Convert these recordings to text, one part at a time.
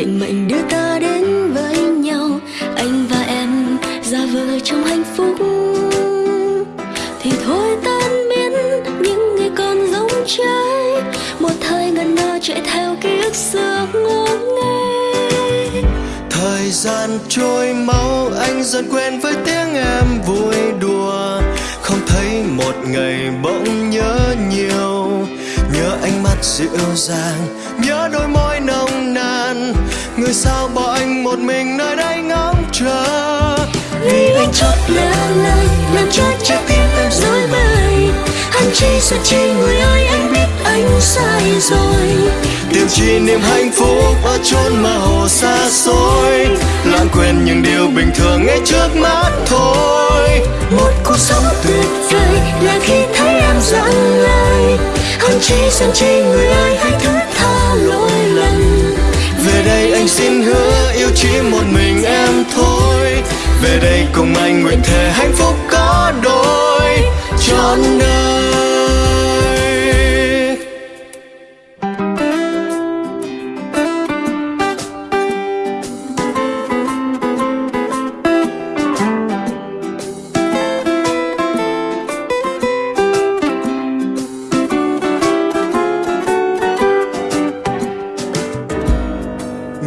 định mệnh đưa ta đến với nhau. Anh và em ra vờ trong hạnh phúc. Thì thôi tan biến những ngày còn giống trái. Một thời ngần ngơ chạy theo ký ức xưa ngô nghê. Thời gian trôi mau, anh dần quen với tiếng em vui đùa. Không thấy một ngày bỗng nhớ nhiều. Nhớ ánh mắt dịu dàng, nhớ đôi môi người sao bỏ anh một mình nơi đây ngóng chờ? Vì anh chót lỡ lời làm cho trái tim em rối bời. Hắn chi sợ chi người ơi anh biết anh sai rồi. Tìm chi niềm hạnh phúc ở chốn mơ hồ xa xôi. Lãng quên những điều bình thường ngay trước mắt thôi. Một cuộc sống tuyệt vời là khi thấy em dặn lời. Hơn chi giận chi người ơi hãy thứ anh xin hứa yêu chỉ một mình em thôi. Về đây cùng anh nguyện thề hạnh phúc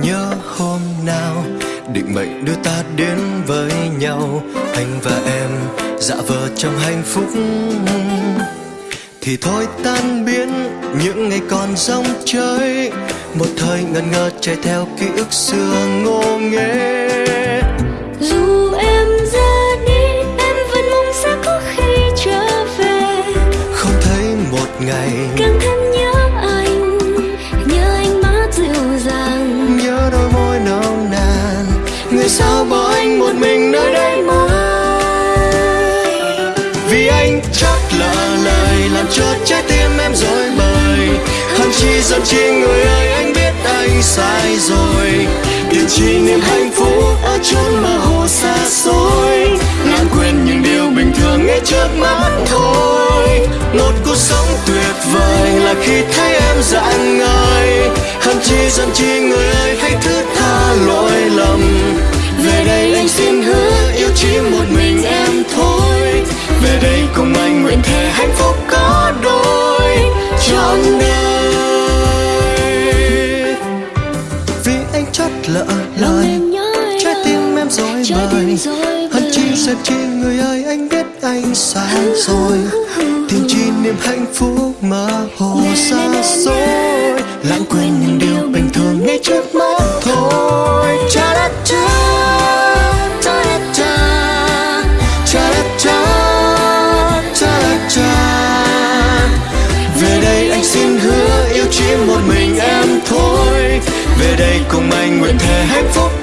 nhớ hôm nào định mệnh đưa ta đến với nhau, anh và em dạ vờ trong hạnh phúc. Thì thôi tan biến những ngày còn rong chơi, một thời ngần ngơ chạy theo ký ức xưa ngô nghê. Dù em người sao bỏ anh một mình nơi đây mãi? Vì anh chắc lỡ lời làm cho trái tim em rối bời. Hơn chi giận chi người ơi, anh biết anh sai rồi. Điều chi niềm hạnh phúc ở chốn mà hồ xa xôi. Nàng quên những điều bình thường ngay trước mắt thôi. Một cuộc sống tuyệt vời là khi thấy em dạng ngời. Hơn chi giận chi người về đây anh xin hứa yêu chỉ một mình em thôi. Về đây cùng anh nguyện thề hạnh phúc có đôi. Trọn đời. Vì anh chót lỡ lời trái tim em rối bời. hơn chi giận chi người ơi anh biết anh sai rồi. Tìm chi niềm hạnh phúc mơ hồ xa anh nguyện thề hạnh phúc.